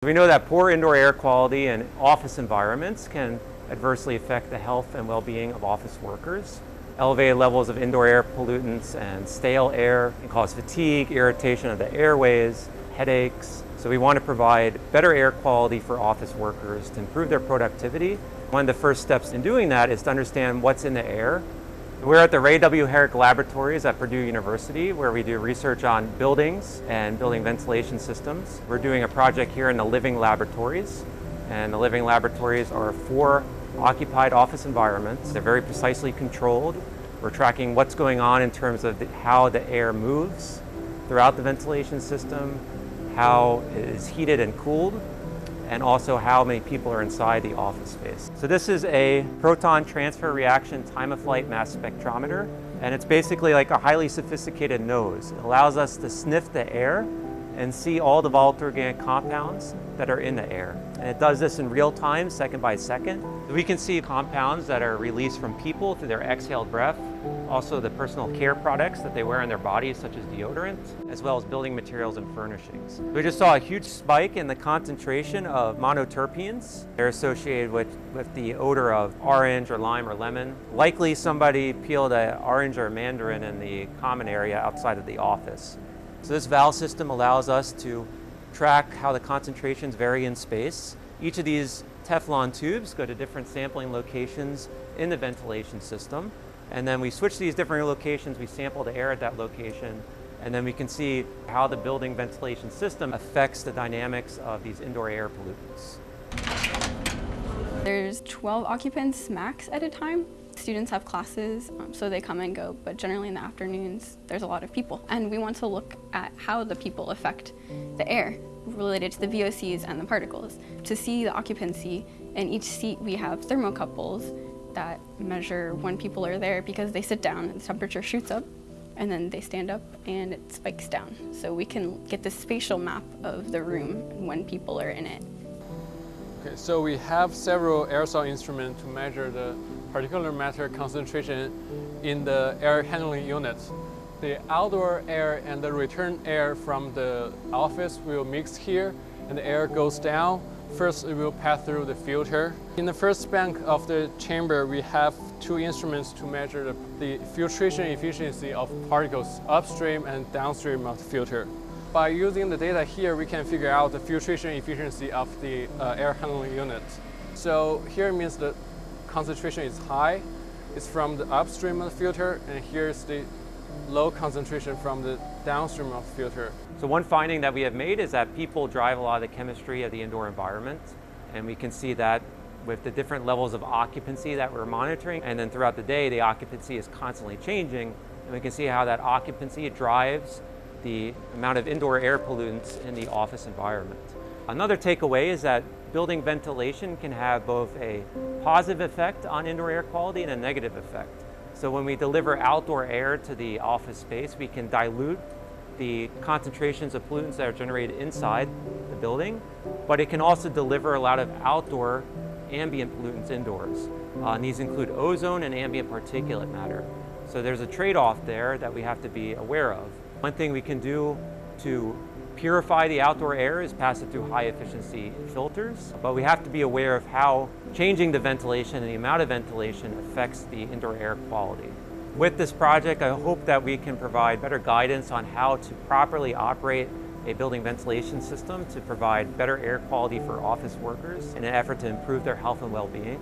We know that poor indoor air quality in office environments can adversely affect the health and well-being of office workers. Elevated levels of indoor air pollutants and stale air can cause fatigue, irritation of the airways, headaches. So we want to provide better air quality for office workers to improve their productivity. One of the first steps in doing that is to understand what's in the air we're at the Ray W. Herrick Laboratories at Purdue University where we do research on buildings and building ventilation systems. We're doing a project here in the Living Laboratories and the Living Laboratories are four occupied office environments. They're very precisely controlled. We're tracking what's going on in terms of the, how the air moves throughout the ventilation system, how it is heated and cooled, and also how many people are inside the office space. So this is a proton transfer reaction time of flight mass spectrometer and it's basically like a highly sophisticated nose. It allows us to sniff the air and see all the volatile organic compounds that are in the air. And it does this in real time, second by second. We can see compounds that are released from people through their exhaled breath, also the personal care products that they wear on their bodies, such as deodorant, as well as building materials and furnishings. We just saw a huge spike in the concentration of monoterpenes. They're associated with, with the odor of orange or lime or lemon. Likely somebody peeled an orange or a mandarin in the common area outside of the office. So this valve system allows us to track how the concentrations vary in space. Each of these Teflon tubes go to different sampling locations in the ventilation system. And then we switch these different locations, we sample the air at that location, and then we can see how the building ventilation system affects the dynamics of these indoor air pollutants. There's 12 occupants max at a time. Students have classes, um, so they come and go, but generally in the afternoons, there's a lot of people. And we want to look at how the people affect the air related to the VOCs and the particles. To see the occupancy, in each seat we have thermocouples that measure when people are there because they sit down and the temperature shoots up and then they stand up and it spikes down. So we can get the spatial map of the room when people are in it. Okay, so we have several aerosol instruments to measure the particulate matter concentration in the air handling units. The outdoor air and the return air from the office will mix here and the air goes down. First, it will pass through the filter. In the first bank of the chamber, we have two instruments to measure the, the filtration efficiency of particles upstream and downstream of the filter. By using the data here, we can figure out the filtration efficiency of the uh, air handling unit. So here means the concentration is high. It's from the upstream of the filter, and here's the low concentration from the downstream of the filter. So one finding that we have made is that people drive a lot of the chemistry of the indoor environment, and we can see that with the different levels of occupancy that we're monitoring, and then throughout the day, the occupancy is constantly changing, and we can see how that occupancy drives the amount of indoor air pollutants in the office environment. Another takeaway is that building ventilation can have both a positive effect on indoor air quality and a negative effect. So when we deliver outdoor air to the office space, we can dilute the concentrations of pollutants that are generated inside the building, but it can also deliver a lot of outdoor ambient pollutants indoors. Uh, and these include ozone and ambient particulate matter. So there's a trade-off there that we have to be aware of. One thing we can do to purify the outdoor air is pass it through high efficiency filters, but we have to be aware of how changing the ventilation and the amount of ventilation affects the indoor air quality. With this project, I hope that we can provide better guidance on how to properly operate a building ventilation system to provide better air quality for office workers in an effort to improve their health and well-being.